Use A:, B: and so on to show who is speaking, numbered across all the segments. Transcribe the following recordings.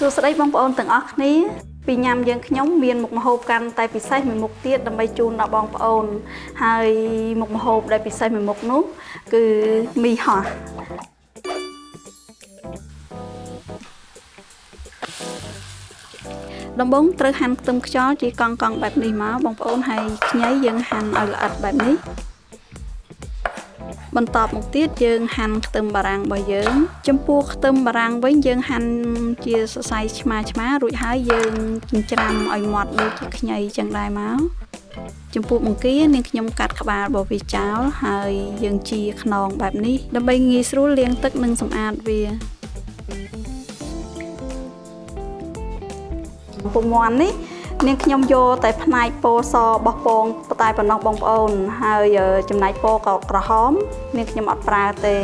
A: សួស្តីបងប្អូនទាំងអស់គ្នាពីញ៉ាំយើងខ្ញុំមានមុខម្ហូបកាន់តែពិសេសមួយមុខទៀតដើម្បីជូនដល់បងប្អូន ហើយមុខម្ហូបដែលពិសេសមួយមុខនោះ គឺមីហោះដំបូងត្រូវហាន់ខ្ទឹមខ្យល់ជាកង់កង់បែបនេះមកបងប្អូនហើយខ្ញីយើងហាន់ឲ្យល្អិតបែបនេះ បន្ទាប់មកទៀតយើងហាន់ខ្ទឹមបារាំងរបស់យើង ចំពោះខ្ទឹមបារាំងវិញយើងហាន់ជាសរសៃឆ្មាឆ្មារួចហើយយើងចិញ្ច្រាំឲ្យម៉ត់ដូចជាខ្ញីចឹងដែរមកចំពោះបង្គានាងខ្ញុំកាត់ក្បាលរបស់វាចោលហើយយើងជាខ្នងបែបនេះដើម្បីងាយស្រួលលាងទឹកនិងសម្អាតវាពុំមាន់នេះ នាងខ្ញុំយកតែផ្នែកពោសបោះពងតែប៉ុណ្ណោះបងប្អូន ហើយចំណែកពោក៏ក្រហមនាងខ្ញុំអត់ប្រើទេ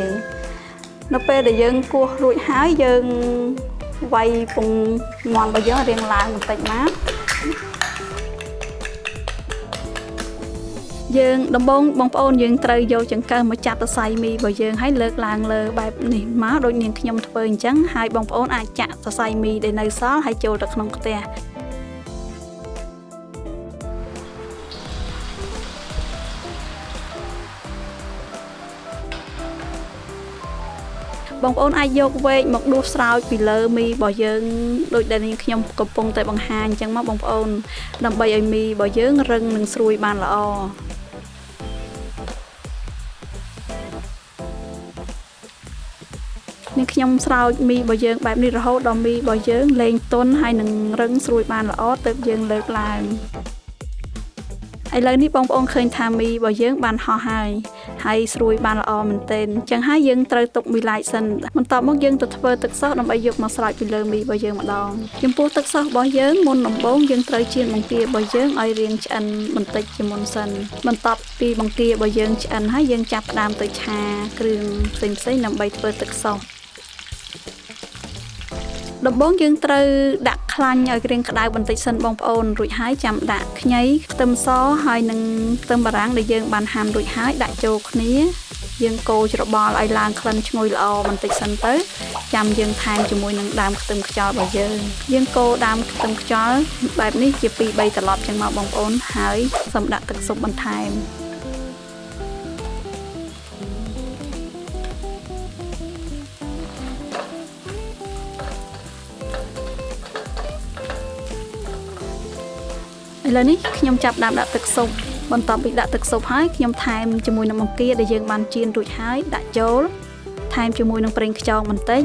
A: នៅពេលដែលយើងគោះរួចហើយយើងវាយពងមាន់របស់យើងរៀងឡើងបន្តិចមកយើងដំបងបងប្អូនយើងត្រូវយកចង្កឹះមកចាក់សរសៃមីរបស់យើងហើយលើកឡើងលើបែបនេះមកដូចនាងខ្ញុំធ្វើអញ្ចឹងហើយបងប្អូនអាចចាក់សរសៃមីដែលនៅសល់ហើយចូលទៅក្នុងខ្ទះ បងប្អូនអាចយកវែកមកដួសស្រោចពីលើមីរបស់យើងដូចដែលនាងខ្ញុំកំពុងតែបង្ហាញអញ្ចឹងមកបងប្អូន ដើម្បីឲ្យមីរបស់យើងរឹងនិងស្រួយបានល្អនេះខ្ញុំស្រោចមីរបស់យើងបែបនេះរហូតដល់មីរបស់យើងលែងទន់ហើយនឹងរឹងស្រួយបានល្អទើបយើងលើកឡើងឥឡូវនេះបងប្អូនឃើញថាមីរបស់យើងបានហោះហើយ ហើយស្រួយបានល្អមែនទែនអញ្ចឹងហើយយើងត្រូវទុកមួយឡែកសិនបន្ទាប់មកយើងទៅធ្វើទឹកសោសដើម្បីយកមកស្រោចពីលើមីរបស់យើងម្ដងចំពោះទឹកសោសរបស់យើងមុនដំបូងយើងត្រូវចៀនបង្គារបស់យើងឲ្យរាងឆ្អិនបន្តិចជាមុនសិនបន្ទាប់ពីបង្គារបស់យើងឆ្អិនហើយយើងចាប់ផ្ដើមទៅឆាគ្រឿងផ្សេងៗដើម្បីធ្វើទឹកសោសដំបូងយើងត្រូវដាក់ ខ្លាញ់ឲ្យក្រៀងក្តៅបន្តិចសិនបងប្អូនរួចហើយចាំដាក់ខ្ញីខ្ទឹមសហើយនឹងខ្ទឹមបារាំងដែលយើងបានហាន់រួចហើយដាក់ចូលគ្នាយើងកូរច្របល់ឲ្យឡើងក្លិនឈ្ងុយល្អបន្តិចសិនទៅចាំយើងថែមជាមួយនឹងដើមខ្ទឹមខ្យល់របស់យើងយើងកូរដើមខ្ទឹមខ្យល់បែបនេះជា2 3ត្រឡប់ចឹងមកបងប្អូនហើយសូមដាក់ទឹកស៊ុបបន្ថែម ឥឡូវនេះខ្ញុំចាប់ដើមដាក់ទឹកស៊ុបបន្ទាប់ពីដាក់ទឹកស៊ុបហើយខ្ញុំថែមជាមួយនឹងបង្គាដែលយើងបានចៀនរួចហើយដាក់ចូលថែមជាមួយនឹងប្រេងខ្យងបន្តិច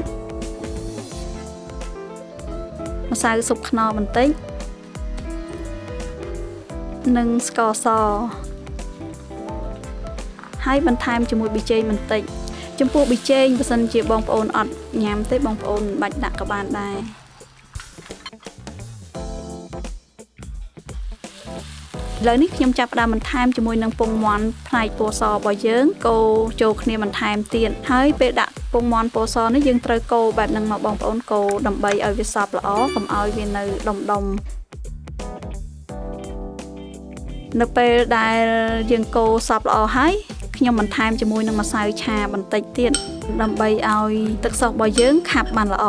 A: ម្សៅស៊ុបខ្នុរបន្តិចនិងស្ករសហើយបន្ថែមជាមួយប៊ីចេងបន្តិចចំពោះប៊ីចេងបើសិនជាបងប្អូនអត់ញ៉ាំទេបងប្អូនមិនបាច់ដាក់ក៏បានដែរ ឥឡូវនេះខ្ញុំចាប់ផ្ដើមបន្ថែមជាមួយនឹងពងមាន់ផ្នែកពោសរបស់យើងកូរចូលគ្នាបន្ថែមទៀតហើយពេលដាក់ពងមាន់ពោសនេះយើងត្រូវកូរបែបហ្នឹងមកបងប្អូនកូរដើម្បីឲ្យវាសព្វល្អកុំឲ្យវានៅដុំដុំនៅពេលដែលយើងកូរសព្វល្អហើយខ្ញុំបន្ថែមជាមួយនឹងម្សៅឆាបន្តិចទៀតដើម្បីឲ្យទឹកសុសរបស់យើងខាប់បានល្អ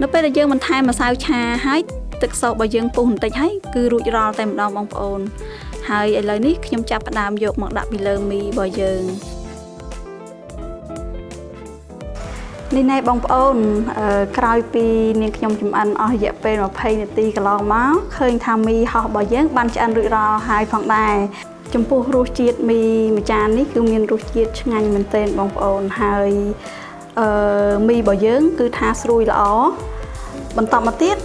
A: នៅពេលដែលយើងបន្ថែមម្សៅឆាហើយទឹកសោករបស់យើងពុះបន្តិចហើយគឺរួចរាល់តែម្ដងបងប្អូន ហើយឥឡូវនេះខ្ញុំចាប់ផ្ដើមយកមកដាក់ពីលើមីរបស់យើងនេះណែបងប្អូនក្រោយពីនាងខ្ញុំចំអិនអស់រយៈពេល20នាទីកន្លងមកឃើញថាមីហោះរបស់យើងបានឆ្អិនរួចរាល់ហើយផងដែរចំពោះរសជាតិមីមួយចាននេះគឺមានរសជាតិឆ្ងាញ់មែនទែនបងប្អូនហើយ អឺមីរបស់យើងគឺថាស្រួយល្អបន្តមកទៀត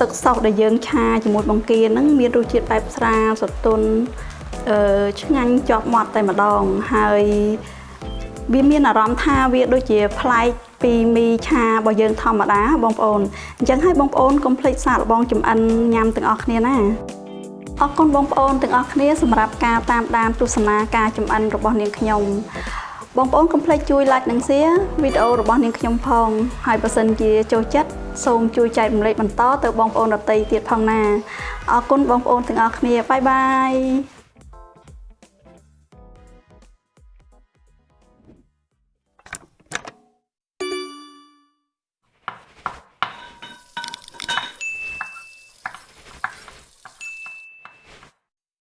A: ទឹកសោសដែលយើងឆាជាមួយបង្គាហ្នឹងមានរសជាតិបែបស្រាលស្រទន់អឺឆ្ងាញ់ជាប់មាត់តែម្ដងហើយវាមានអារម្មណ៍ថាវាដូចជាប្លែកពីមីឆារបស់យើងធម្មតាបងប្អូនអញ្ចឹងហើយបងប្អូនកុំភ្លេចសាកល្បងចម្អិនញ៉ាំទាំងអស់គ្នាណាអរគុណបងប្អូនទាំងអស់គ្នាសម្រាប់ការតាមដានទស្សនាការចម្អិនរបស់នាងខ្ញុំ បងប្អូនកុំភ្លេចជួយ like និង share វីដេអូរបស់នាងខ្ញុំផងហើយបើសិនជាចូលចិត្តសូមជួយចែករំលែកបន្តទៅបងប្អូនដទៃទៀតផងណាអរគុណបងប្អូនទាំងអស់គ្នាបាយបាយ